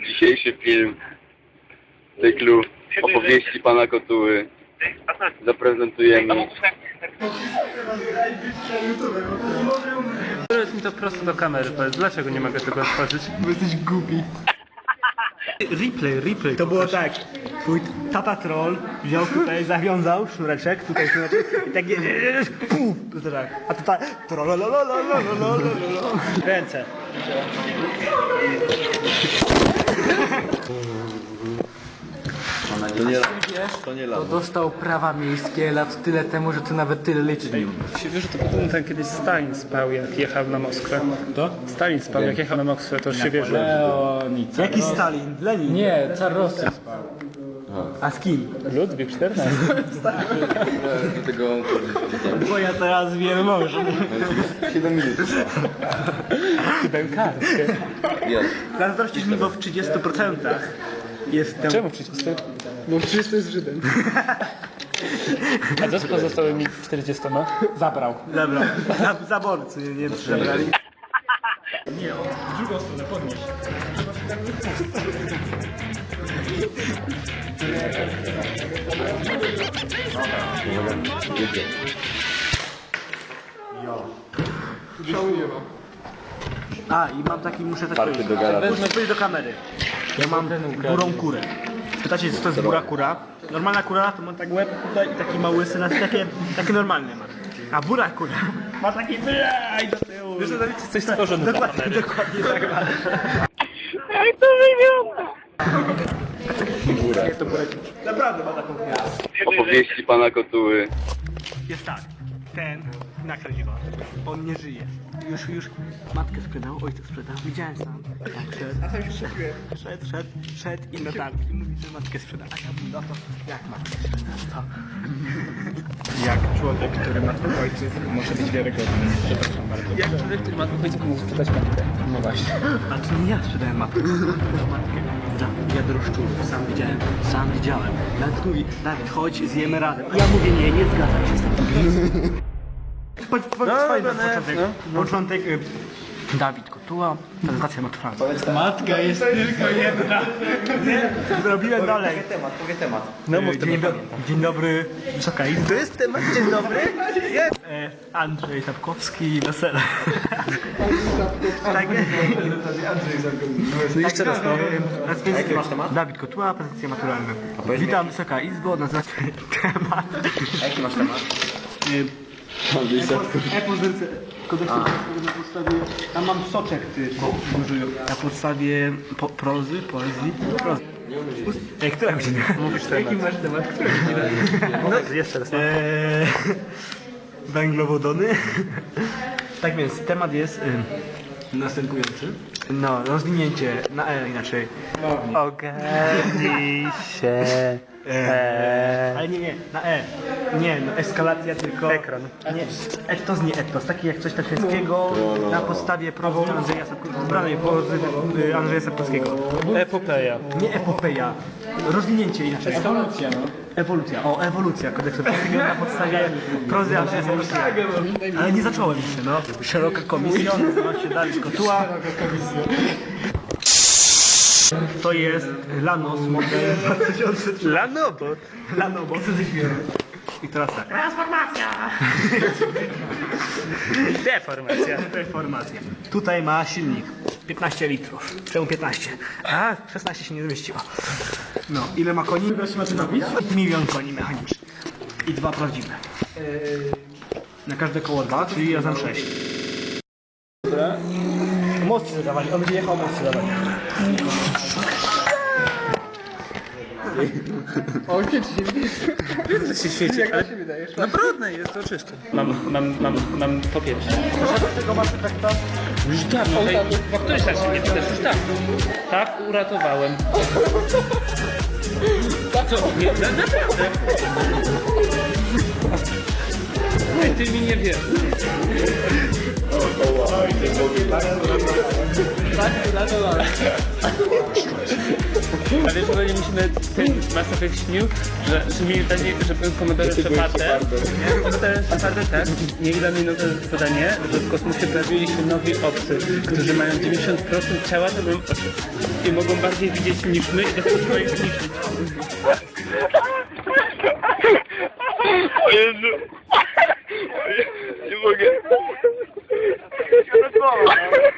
Dzisiejszy film cyklu opowieści pana Kotuły zaprezentujemy Powiedz mi to prosto do kamery, powiedz, dlaczego nie mogę tego otworzyć? Bo jesteś głupi. Replay, replay. To było tak. Twój tata troll wziął tutaj, zawiązał sznureczek, tutaj sznureczek i tak puf, to tak. A To nie to nie. To dostał prawa miejskie lat tyle temu, że ty nawet tyle liczyć nie umiesz. Wiesz, że to ten kiedyś Stalin spał, jak jechał na Moskwę. To? Stalin spał, jak jechał na Moskwę, to już się wie, że... Jaki Stalin? Lenin? Nie, car Rosji spał. A z kim? Ludwik XIV. Bo ja teraz wiem może. 7 minut. Dałem kartkę. Zazdrościsz mi go w 30% jestem... Czemu przecież to? Bo 30 jest Żydem. A co z pozostałymi 40? Zabrał. Zabrał. Za, zaborcy nie zabrali. A, i mam taki, muszę tak Party do garażu. Muszę powiedzieć do kamery. Ja mam burą kurę. Pytacie, co to jest bura kura? Normalna kura to ma tak łeb tutaj i taki mały syn, takie, takie normalne ma. A bura kura ma taki i do tyłu. Wiesz, że jest coś stworzony dla Dokładnie, dokładnie tak ma. Góra. Naprawdę ma taką kurę. Opowieści pana Kotuły. Jest tak, ten, go. On nie żyje. Już, już matkę sprzedał, ojca sprzedał. Widziałem sam, jak szedł. A tam szedł, szedł, szedł, szedł i na targ. I mówi, że matkę sprzeda. A ja mówię, no to jak matkę sprzeda? To. Jak człowiek, który ma dwóch ojców, może być wiarygodny. Przepraszam bardzo. Jak człowiek, który ma dwóch ojców, może sprzedać matkę. No właśnie. A to nie ja sprzedałem matkę. To matkę za wiadroszczurów. Sam widziałem, sam widziałem. Nawet mówi, Dawid, chodź, zjemy razem. Ja mówię, nie, nie zgadzam się z tym. Po, no, początek, początek y, Dawid Kotuła, prezentacja maturalna. Matka jest tylko jedna. Zrobiłem dalej. temat, powie temat. No, mów dzień, do, dzień dobry, Wysoka Izbo. To jest temat, dzień dobry. E, Andrzej Sapkowski wesele. tak, jeszcze raz, no. Jaki masz temat? Dawid Kotuła, prezentacja maturalna. Witam, Wysoka Izbo, nazywa się temat. Jaki masz temat? E-pozycja na podstawie... Tam mam soczek, ty. Na podstawie po, prozy, poezji, prozy. Ej, która godzina? Mówisz temat. Jaki masz temat? Która godzina? No, jeszcze raz. Eee, węglowodony. tak więc, temat jest y, następujący. No, rozwinięcie na E inaczej. Ogarnij się. E, ale nie, nie, na E. Nie, no eskalacja tylko. Ekran. Nie, etos, nie etos. Taki jak coś takiego na podstawie prozy Andrzeja Sapkowskiego. Zbranej prozy y, Andrzeja Sapkowskiego. Epopeja. Nie epopeja. Rozwinięcie inaczej. Ewolucja, no. Ewolucja, o, ewolucja kodeksu polskiego na podstawie prozy Andrzeja Sapkowskiego. Ale nie zacząłem jeszcze, no. Szeroka komisja, nazywa się Dawid Kotuła. To jest Lanos model 2003. Lanobot. Lanobot. I teraz tak. Deformacja. Reformacja. Tutaj ma silnik. 15 litrów. Czemu 15? A, 16 się nie zmieściło. No, ile ma koni? Milion koni mechanicznych. I dwa prawdziwe. Na każde koło dwa, czyli razem 6. Most zadawali, on będzie jechał most zadawali. To się świeci. Jak ale... się wydajesz? No brudne jest, to czyste. Mam, mam, mam, mam po pierwsze. tego masz efekta? Już dawno. Tutaj, po której stacji nie pytasz? Już dawno. Tak, uratowałem. Co? Nie, na, naprawdę. Ej, ty mi nie wiesz. A wiesz, że musimy, ten Mass Effect śnił, że, że mi danie, żeby komendorem Shepardem, komendorem Shepardem, tak, mieli dla mnie nowe zadanie, że w kosmosie pojawili się nowi obcy, którzy mają 90% ciała, to bym oczy. i mogą bardziej widzieć niż my i dlatego trzeba ich zniszczyć. O Jezu! Lord.